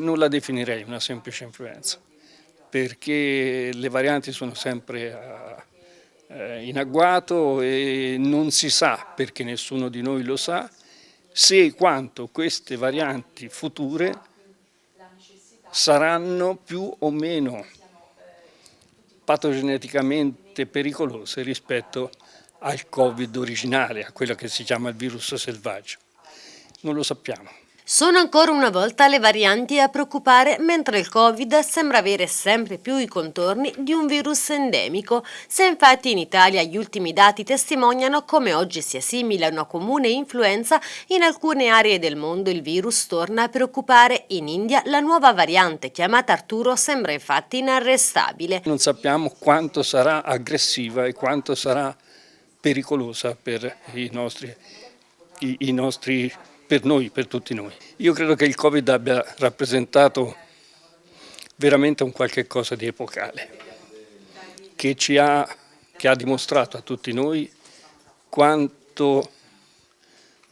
Non la definirei una semplice influenza, perché le varianti sono sempre eh, in agguato e non si sa, perché nessuno di noi lo sa, se e quanto queste varianti future saranno più o meno patogeneticamente pericolose rispetto al Covid originale, a quello che si chiama il virus selvaggio. Non lo sappiamo. Sono ancora una volta le varianti a preoccupare, mentre il Covid sembra avere sempre più i contorni di un virus endemico. Se infatti in Italia gli ultimi dati testimoniano come oggi sia simile a una comune influenza, in alcune aree del mondo il virus torna a preoccupare. In India la nuova variante chiamata Arturo sembra infatti inarrestabile. Non sappiamo quanto sarà aggressiva e quanto sarà pericolosa per i nostri, i, i nostri per noi, per tutti noi. Io credo che il Covid abbia rappresentato veramente un qualche cosa di epocale, che, ci ha, che ha dimostrato a tutti noi quanto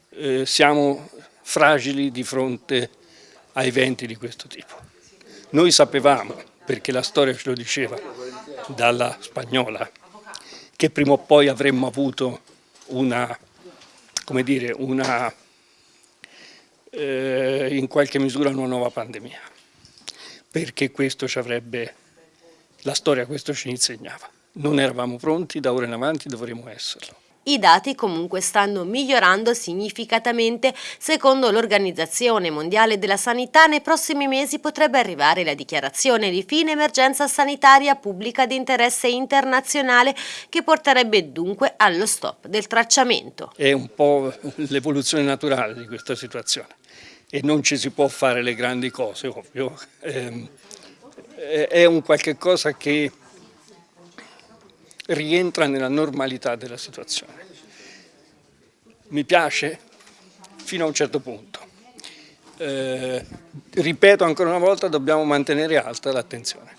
eh, siamo fragili di fronte a eventi di questo tipo. Noi sapevamo, perché la storia ce lo diceva, dalla spagnola, che prima o poi avremmo avuto una, come dire, una eh, in qualche misura una nuova pandemia, perché questo ci avrebbe, la storia questo ci insegnava. Non eravamo pronti, da ora in avanti dovremo esserlo. I dati comunque stanno migliorando significativamente. Secondo l'Organizzazione Mondiale della Sanità, nei prossimi mesi potrebbe arrivare la dichiarazione di fine emergenza sanitaria pubblica di interesse internazionale che porterebbe dunque allo stop del tracciamento. È un po' l'evoluzione naturale di questa situazione e non ci si può fare le grandi cose, ovvio. Ehm, è un qualche cosa che rientra nella normalità della situazione. Mi piace fino a un certo punto. Eh, ripeto ancora una volta, dobbiamo mantenere alta l'attenzione.